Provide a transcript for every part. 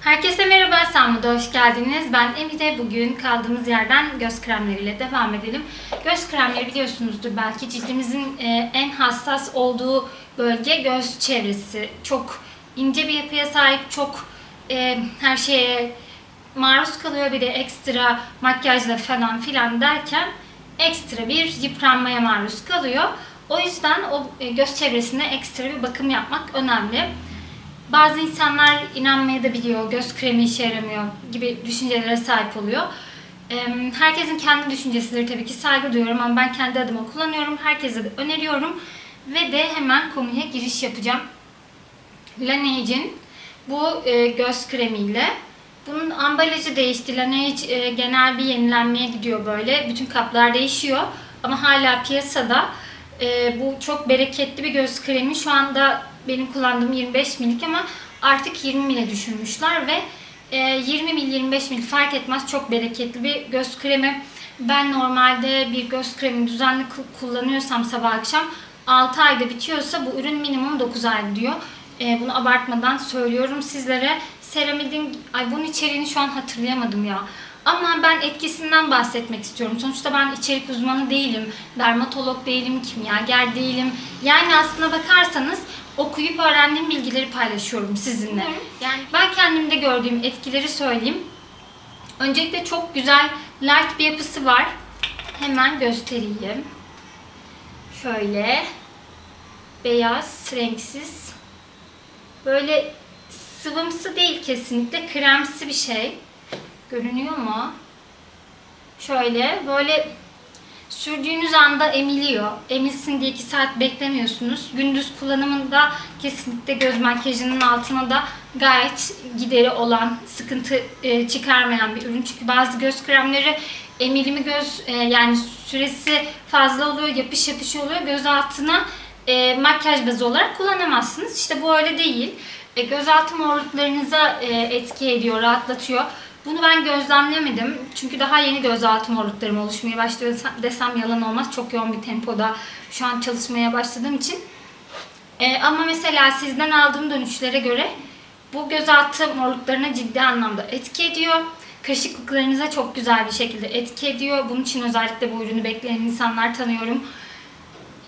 Herkese merhaba, Sanma'da hoş geldiniz. Ben Emine. Bugün kaldığımız yerden göz kremleriyle devam edelim. Göz kremleri biliyorsunuzdur belki cildimizin e, en hassas olduğu bölge göz çevresi. Çok ince bir yapıya sahip, çok e, her şeye maruz kalıyor. Bir de ekstra makyajla falan filan derken ekstra bir yıpranmaya maruz kalıyor. O yüzden o e, göz çevresine ekstra bir bakım yapmak önemli. Bazı insanlar inanmaya da biliyor, göz kremi işe yaramıyor gibi düşüncelere sahip oluyor. Herkesin kendi düşüncesidir tabii ki saygı duyuyorum ama ben kendi adıma kullanıyorum. Herkese de öneriyorum. Ve de hemen konuya giriş yapacağım. Laneige'in bu e, göz kremiyle bunun ambalajı değişti. Laneige e, genel bir yenilenmeye gidiyor böyle. Bütün kaplar değişiyor. Ama hala piyasada. E, bu çok bereketli bir göz kremi. Şu anda benim kullandığım 25 milik ama artık 20 mile düşürmüşler ve e, 20 mil 25 mil fark etmez çok bereketli bir göz kremi. Ben normalde bir göz kremi düzenli ku- kullanıyorsam sabah akşam 6 ayda bitiyorsa bu ürün minimum 9 ay diyor. E, bunu abartmadan söylüyorum sizlere. Ceramidin, ay bunun içeriğini şu an hatırlayamadım ya. Ama ben etkisinden bahsetmek istiyorum. Sonuçta ben içerik uzmanı değilim, dermatolog değilim, kimyager değilim. Yani aslına bakarsanız okuyup öğrendiğim bilgileri paylaşıyorum sizinle. Yani ben kendimde gördüğüm etkileri söyleyeyim. Öncelikle çok güzel light bir yapısı var. Hemen göstereyim. Şöyle beyaz, renksiz. Böyle sıvımsı değil kesinlikle. Kremsi bir şey. Görünüyor mu? Şöyle böyle sürdüğünüz anda emiliyor. Emilsin diye 2 saat beklemiyorsunuz. Gündüz kullanımında kesinlikle göz makyajının altına da gayet gideri olan, sıkıntı e, çıkarmayan bir ürün. Çünkü bazı göz kremleri emilimi göz e, yani süresi fazla oluyor, yapış yapış oluyor. Göz altına e, makyaj bazı olarak kullanamazsınız. İşte bu öyle değil. E, gözaltı morluklarınıza etki ediyor, rahatlatıyor. Bunu ben gözlemlemedim. Çünkü daha yeni gözaltı morluklarım oluşmaya başlıyor desem yalan olmaz. Çok yoğun bir tempoda şu an çalışmaya başladığım için. E, ama mesela sizden aldığım dönüşlere göre bu gözaltı morluklarına ciddi anlamda etki ediyor. Kırışıklıklarınıza çok güzel bir şekilde etki ediyor. Bunun için özellikle bu ürünü bekleyen insanlar tanıyorum.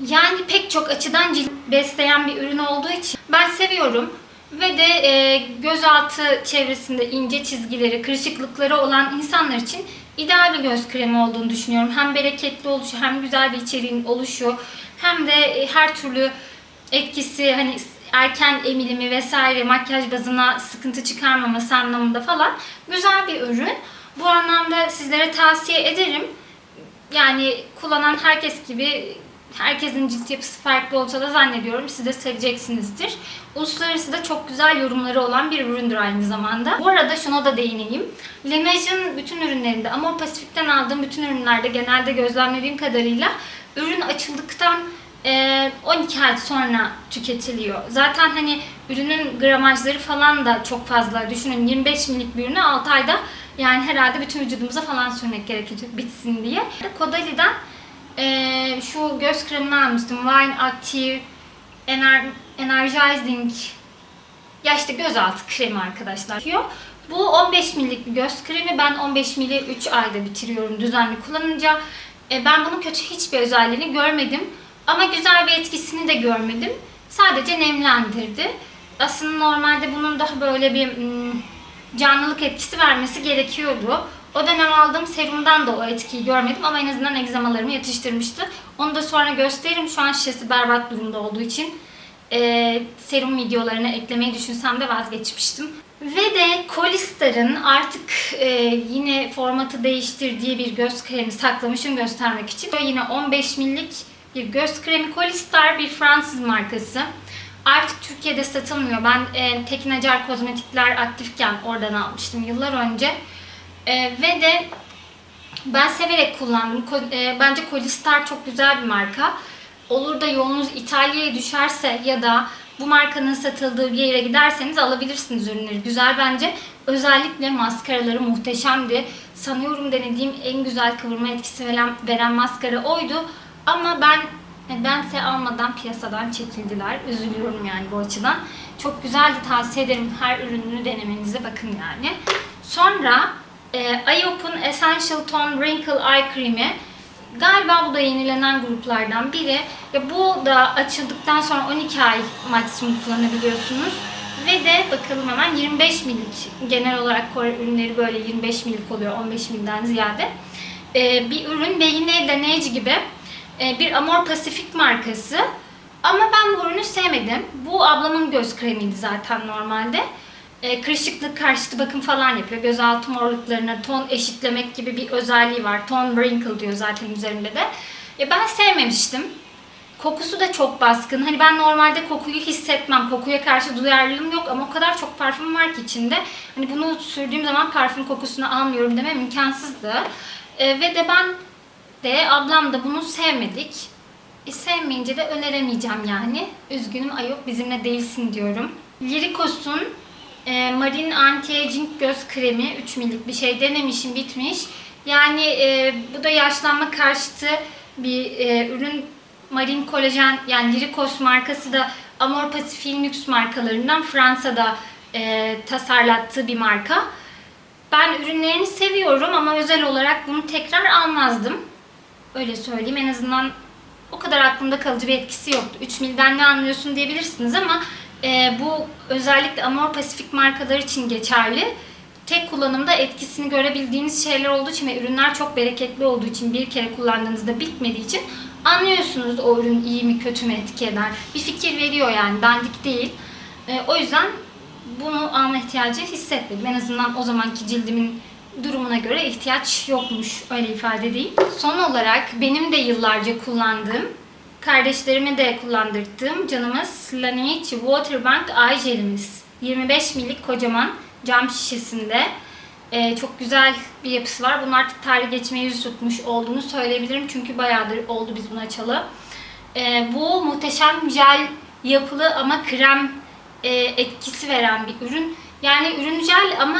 Yani pek çok açıdan cilt besleyen bir ürün olduğu için ben seviyorum. Ve de e, gözaltı çevresinde ince çizgileri, kırışıklıkları olan insanlar için ideal bir göz kremi olduğunu düşünüyorum. Hem bereketli oluşu, hem güzel bir içeriğin oluşu, hem de e, her türlü etkisi hani erken emilimi vesaire makyaj bazına sıkıntı çıkarmaması anlamında falan güzel bir ürün. Bu anlamda sizlere tavsiye ederim. Yani kullanan herkes gibi herkesin cilt yapısı farklı olsa da zannediyorum siz de seveceksinizdir. Uluslararası da çok güzel yorumları olan bir üründür aynı zamanda. Bu arada şuna da değineyim. Laneige'in bütün ürünlerinde ama Pasifik'ten aldığım bütün ürünlerde genelde gözlemlediğim kadarıyla ürün açıldıktan e, 12 ay sonra tüketiliyor. Zaten hani ürünün gramajları falan da çok fazla. Düşünün 25 milik bir ürünü 6 ayda yani herhalde bütün vücudumuza falan sürmek gerekecek bitsin diye. Kodali'den ee, şu göz kremini almıştım. Wine Active Ener Energizing ya işte gözaltı kremi arkadaşlar. Bu 15 millik bir göz kremi. Ben 15 mili 3 ayda bitiriyorum düzenli kullanınca. Ee, ben bunun kötü hiçbir özelliğini görmedim. Ama güzel bir etkisini de görmedim. Sadece nemlendirdi. Aslında normalde bunun daha böyle bir hmm, canlılık etkisi vermesi gerekiyordu. O dönem aldığım serumdan da o etkiyi görmedim ama en azından egzamalarımı yatıştırmıştı. Onu da sonra gösteririm. Şu an şişesi berbat durumda olduğu için e, serum videolarına eklemeyi düşünsem de vazgeçmiştim. Ve de Colistar'ın artık e, yine formatı değiştirdiği bir göz kremi saklamışım göstermek için. Yine 15 millik bir göz kremi. Colistar bir Fransız markası. Artık Türkiye'de satılmıyor. Ben e, Tekin Acar Kozmetikler aktifken oradan almıştım yıllar önce. E, ve de ben severek kullandım. Ko- e, bence Colistar çok güzel bir marka. Olur da yolunuz İtalya'ya düşerse ya da bu markanın satıldığı bir yere giderseniz alabilirsiniz ürünleri. Güzel bence. Özellikle maskaraları muhteşemdi. Sanıyorum denediğim en güzel kıvırma etkisi veren, veren maskara oydu. Ama ben nedense almadan piyasadan çekildiler. Üzülüyorum yani bu açıdan. Çok güzeldi tavsiye ederim her ürününü denemenize bakın yani. Sonra e, Iop'un Essential Tone Wrinkle Eye Cream'i Galiba bu da yenilenen gruplardan biri. Ya bu da açıldıktan sonra 12 ay maksimum kullanabiliyorsunuz. Ve de bakalım hemen 25 milik. Genel olarak Kore ürünleri böyle 25 milik oluyor 15 milden ziyade. Ee, bir ürün ve yine deneyici gibi e, bir Amor Pacific markası. Ama ben bu ürünü sevmedim. Bu ablamın göz kremiydi zaten normalde. E, kırışıklık karşıtı bakım falan yapıyor. Gözaltı morluklarına ton eşitlemek gibi bir özelliği var. Ton wrinkle diyor zaten üzerinde de. E, ben sevmemiştim. Kokusu da çok baskın. Hani ben normalde kokuyu hissetmem. Kokuya karşı duyarlılığım yok ama o kadar çok parfüm var ki içinde. Hani bunu sürdüğüm zaman parfüm kokusunu almıyorum demem imkansızdı. E, ve de ben de ablam da bunu sevmedik. E, sevmeyince de öneremeyeceğim yani. Üzgünüm Ayop bizimle değilsin diyorum. Lirikos'un e, Marine Anti-Aging göz kremi 3 milik bir şey denemişim bitmiş. Yani e, bu da yaşlanma karşıtı bir e, ürün. Marine Kolajen yani Lirikos markası da Amor Pacific'in lüks markalarından Fransa'da e, tasarlattığı bir marka. Ben ürünlerini seviyorum ama özel olarak bunu tekrar almazdım. Öyle söyleyeyim en azından o kadar aklımda kalıcı bir etkisi yoktu. 3 milden ne anlıyorsun diyebilirsiniz ama e, bu özellikle Amor Pacific markalar için geçerli. Tek kullanımda etkisini görebildiğiniz şeyler olduğu için ve ürünler çok bereketli olduğu için bir kere kullandığınızda bitmediği için anlıyorsunuz o ürün iyi mi kötü mü etki eder. Bir fikir veriyor yani dandik değil. E, o yüzden bunu alma ihtiyacı hissetmedim. En azından o zamanki cildimin durumuna göre ihtiyaç yokmuş öyle ifade edeyim. Son olarak benim de yıllarca kullandığım, kardeşlerime de kullandırdığım canımız Laneige Waterbank Eye Jelimiz. 25 milik kocaman cam şişesinde. Ee, çok güzel bir yapısı var. Bunun artık tarih geçmeye yüz tutmuş olduğunu söyleyebilirim. Çünkü bayağıdır oldu biz bunu açalı. Ee, bu muhteşem jel yapılı ama krem e, etkisi veren bir ürün. Yani ürün jel ama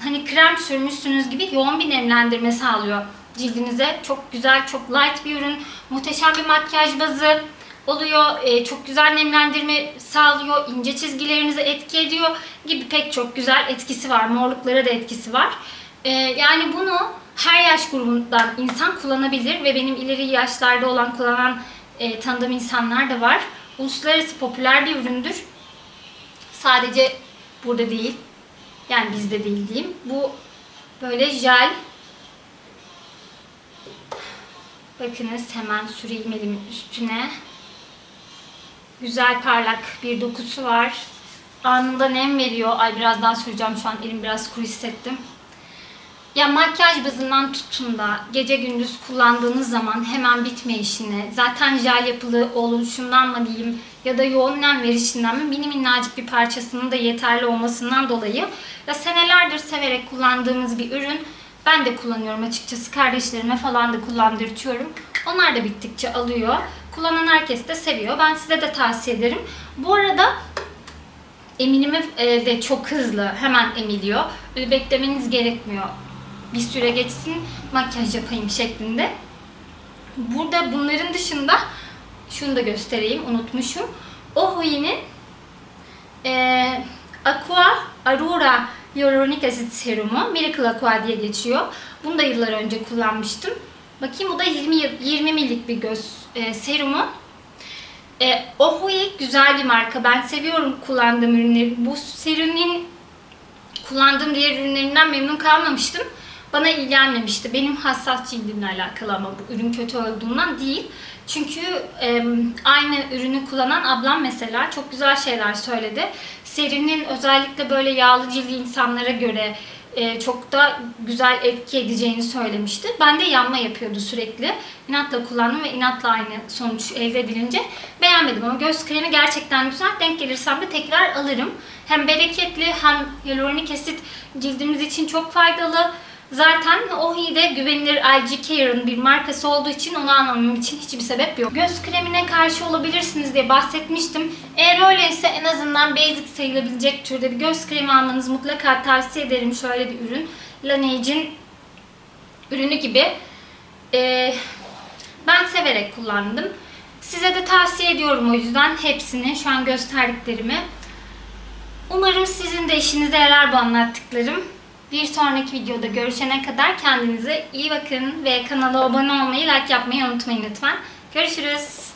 hani krem sürmüşsünüz gibi yoğun bir nemlendirme sağlıyor cildinize. Çok güzel, çok light bir ürün. Muhteşem bir makyaj bazı oluyor. E, çok güzel nemlendirme sağlıyor. ince çizgilerinize etki ediyor gibi pek çok güzel etkisi var. Morluklara da etkisi var. E, yani bunu her yaş grubundan insan kullanabilir ve benim ileri yaşlarda olan kullanan e, tanıdığım insanlar da var. Uluslararası popüler bir üründür. Sadece burada değil, yani bizde değil diyeyim. Bu böyle jel. Bakınız hemen süreyim elimin üstüne. Güzel parlak bir dokusu var. Anında nem veriyor. Ay biraz daha süreceğim şu an elim biraz kuru hissettim. Ya makyaj bazından tutun da gece gündüz kullandığınız zaman hemen bitme işine, zaten jel yapılı oluşundan mı diyeyim ya da yoğun nem verişinden mi mini minnacık bir parçasının da yeterli olmasından dolayı ya senelerdir severek kullandığımız bir ürün. Ben de kullanıyorum açıkçası. Kardeşlerime falan da kullandırtıyorum. Onlar da bittikçe alıyor. Kullanan herkes de seviyor. Ben size de tavsiye ederim. Bu arada eminimi e, de çok hızlı hemen emiliyor. Böyle beklemeniz gerekmiyor bir süre geçsin makyaj yapayım şeklinde. Burada bunların dışında şunu da göstereyim unutmuşum. Ohui'nin e, Aqua Aurora Hyaluronic Acid Serumu Miracle Aqua diye geçiyor. Bunu da yıllar önce kullanmıştım. Bakayım bu da 20, 20 millik bir göz e, serumu. E, Ohui güzel bir marka. Ben seviyorum kullandığım ürünleri. Bu serinin kullandığım diğer ürünlerinden memnun kalmamıştım bana iyi gelmemişti. Benim hassas cildimle alakalı ama bu ürün kötü olduğundan değil. Çünkü e, aynı ürünü kullanan ablam mesela çok güzel şeyler söyledi. Serinin özellikle böyle yağlı cildi insanlara göre e, çok da güzel etki edeceğini söylemişti. Ben de yanma yapıyordu sürekli. İnatla kullandım ve inatla aynı sonuç elde edilince beğenmedim ama göz kremi gerçekten güzel. Denk gelirsem de tekrar alırım. Hem bereketli hem hyaluronik asit cildimiz için çok faydalı. Zaten Ohi'de güvenilir LG Care'ın bir markası olduğu için onu almamam için hiçbir sebep yok. Göz kremine karşı olabilirsiniz diye bahsetmiştim. Eğer öyleyse en azından basic sayılabilecek türde bir göz kremi almanızı mutlaka tavsiye ederim. Şöyle bir ürün. Laneige'in ürünü gibi. Ee, ben severek kullandım. Size de tavsiye ediyorum o yüzden hepsini, şu an gösterdiklerimi. Umarım sizin de işinize yarar bu anlattıklarım. Bir sonraki videoda görüşene kadar kendinize iyi bakın ve kanala abone olmayı, like yapmayı unutmayın lütfen. Görüşürüz.